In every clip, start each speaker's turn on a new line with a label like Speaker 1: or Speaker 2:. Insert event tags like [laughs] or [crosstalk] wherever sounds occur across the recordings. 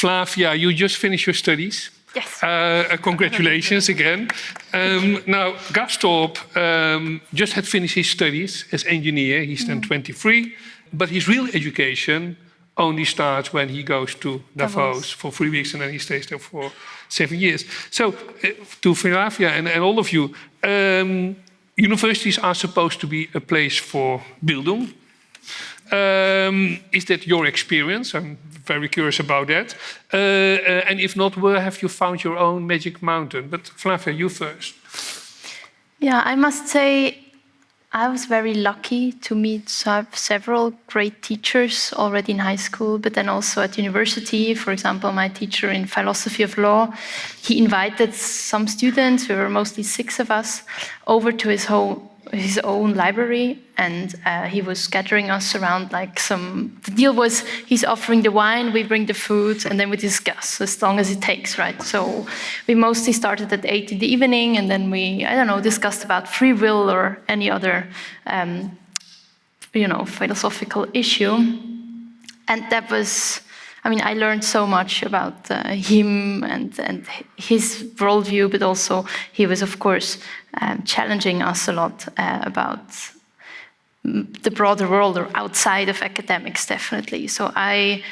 Speaker 1: Flavia, you just finished your studies.
Speaker 2: Yes.
Speaker 1: Uh, congratulations [laughs] again. Um, now, Castorp um, just had finished his studies as engineer. He's then mm. 23, but his real education only starts when he goes to Davos, Davos, for three weeks and then he stays there for seven years. So, uh, to Flavia and, and, all of you, um, universities are supposed to be a place for Bildung. Um, is that your experience? I'm very curious about that. Uh, uh, and if not, where have you found your own magic mountain? But Flavia, you first.
Speaker 2: Yeah, I must say I was very lucky to meet several great teachers already in high school, but then also at university. For example, my teacher in philosophy of law, he invited some students, we were mostly six of us, over to his home his own library and uh, he was scattering us around like some the deal was he's offering the wine we bring the food and then we discuss as long as it takes right? So we mostly started at eight in the evening and then we i don't know discussed about free will or any other um, you know philosophical issue. And that was I mean, I learned so much about uh, him and, and his worldview, but also he was, of course, um, challenging us a lot uh, about the broader world or outside of academics, definitely. So I,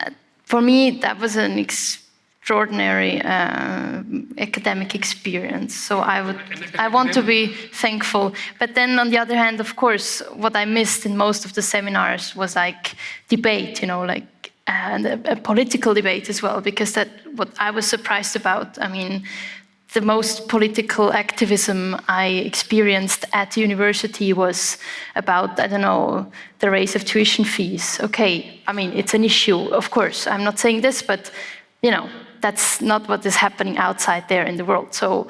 Speaker 2: uh, for me, that was an extraordinary uh, academic experience. So I would, I want to be thankful. But then on the other hand, of course, what I missed in most of the seminars was like debate, you know, like and a, a, political debate as well, because that what I was surprised about. I mean, the most political activism I experienced at university was about, I don't know, the raise of tuition fees. Okay, I mean, it's an issue, of course. I'm not saying this, but, you know, that's not what is happening outside there in the world. So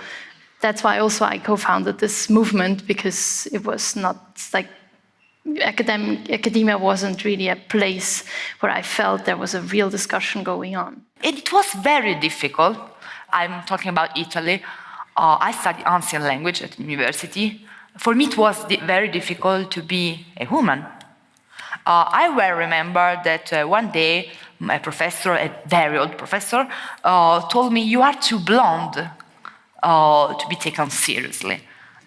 Speaker 2: that's why also I co-founded this movement, because it was not like academic, academia wasn't really a place where I felt there was a real discussion going on.
Speaker 3: It was very difficult. I'm talking about Italy. Uh, I studied ancient language at university. For me, it was very difficult to be a woman. Uh, I well remember that uh, one day my professor, a very old professor, uh, told me, you are too blonde uh, to be taken seriously.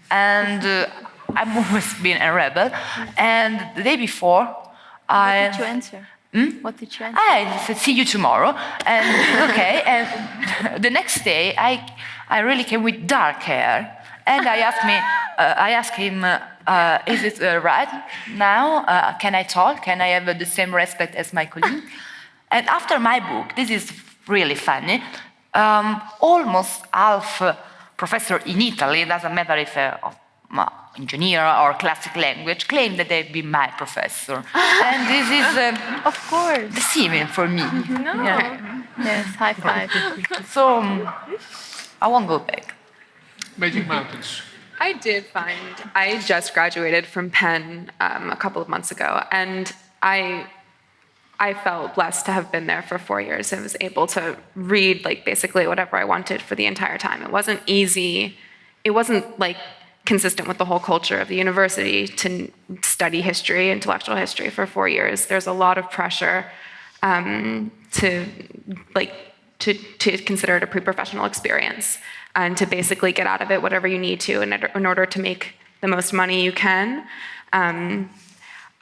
Speaker 3: And uh, I've always been a rebel. And the day before, what
Speaker 2: I... What did you answer?
Speaker 3: Hmm?
Speaker 2: What did you answer?
Speaker 3: I said, see you tomorrow. And okay, and [laughs] the next day, I, I really came with dark hair. And I asked me, uh, I asked him, uh, uh, is it uh, right now? Uh, can I talk? Can I have the same respect as my colleague? and after my book, this is really funny, um, almost half professor in Italy, doesn't matter if uh, engineer or classic language claim that they'd be my professor. [laughs] and this is,
Speaker 2: um, of course,
Speaker 3: deceiving for me. [laughs]
Speaker 2: No. Yeah. Yes, high five. [laughs]
Speaker 3: so um, I won't go back.
Speaker 1: Magic Mountains.
Speaker 4: I did find, I just graduated from Penn um, a couple of months ago, and I I felt blessed to have been there for four years and was able to read like basically whatever I wanted for the entire time. It wasn't easy. It wasn't like consistent with the whole culture of the university to study history, intellectual history for four years. There's a lot of pressure um, to like to, to consider it a pre-professional experience and to basically get out of it whatever you need to in, in order to make the most money you can. Um,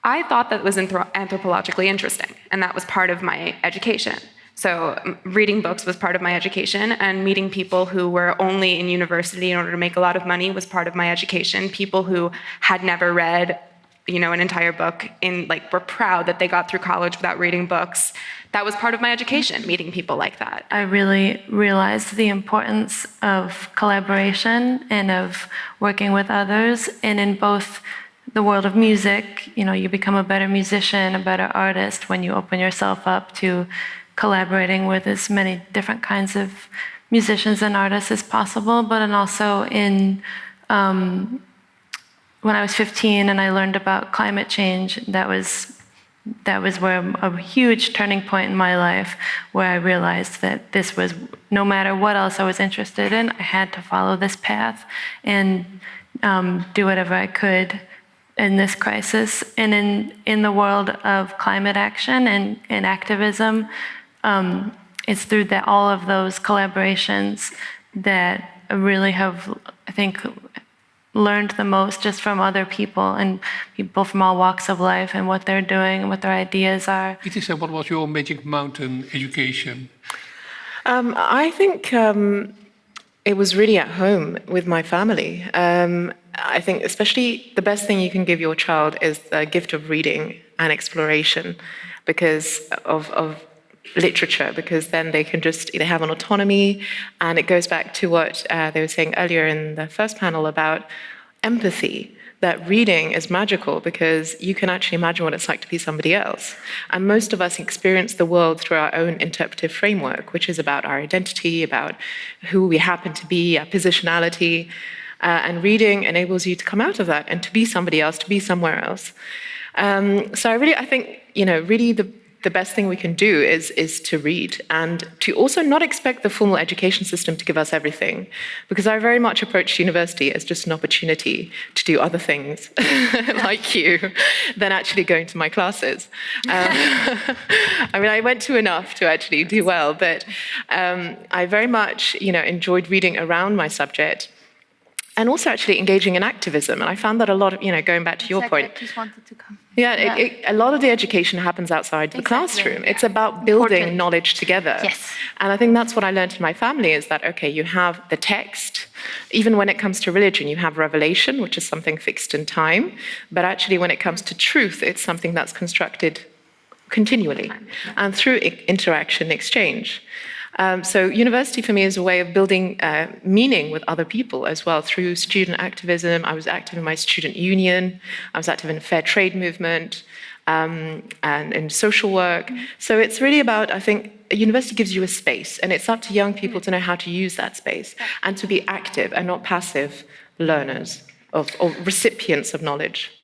Speaker 4: I thought that was anthropologically interesting, and that was part of my education. So reading books was part of my education and meeting people who were only in university in order to make a lot of money was part of my education. People who had never read you know, an entire book in like were proud that they got through college without reading books. That was part of my education, meeting people like that.
Speaker 2: I really realized the importance of collaboration and of working with others and in both the world of music, you know, you become a better musician, a better artist when you open yourself up to collaborating with as many different kinds of musicians and artists as possible, but and also in um, when I was 15 and I learned about climate change, that was that was where a huge turning point in my life where I realized that this was no matter what else I was interested in, I had to follow this path and um, do whatever I could in this crisis. And in, in the world of climate action and, and activism,
Speaker 5: um, it's through the, all of those collaborations that really have, I think, learned the most just from other people and people from all walks of life and what they're doing and what their ideas are.
Speaker 1: It is, uh, what was your Magic Mountain education?
Speaker 6: Um, I think um, it was really at home with my family. Um, I think, especially, the best thing you can give your child is the gift of reading and exploration because of, of literature, because then they can just they have an autonomy, and it goes back to what uh, they were saying earlier in the first panel about empathy that reading is magical because you can actually imagine what it's like to be somebody else. And most of us experience the world through our own interpretive framework, which is about our identity, about who we happen to be, our positionality. Uh, and reading enables you to come out of that and to be somebody else, to be somewhere else. Um, so I really, I think, you know, really the the best thing we can do is, is to read and to also not expect the formal education system to give us everything. Because I very much approach university as just an opportunity to do other things, [laughs] like you, than actually going to my classes. Um, [laughs] I mean, I went to enough to actually do well, but um, I very much you know, enjoyed reading around my subject and also actually engaging in activism. And I found that a lot of, you know, going back to your point,
Speaker 2: I just wanted to come.
Speaker 6: yeah,
Speaker 2: Yeah.
Speaker 6: It, it, a lot of the education happens outside the
Speaker 2: Exactly,
Speaker 6: classroom. It's about building
Speaker 2: Important.
Speaker 6: knowledge together.
Speaker 2: Yes.
Speaker 6: And I think that's what I learned in my family is that, okay, you have the text. Even when it comes to religion, you have revelation, which is something fixed in time. But actually, when it comes to truth, it's something that's constructed continually and through interaction exchange. Um, so university for me is a way of building uh, meaning with other people as well through student activism. I was active in my student union. I was active in the fair trade movement um, and in social work. So it's really about, I think, a university gives you a space and it's up to young people to know how to use that space and to be active and not passive learners of, or recipients of knowledge.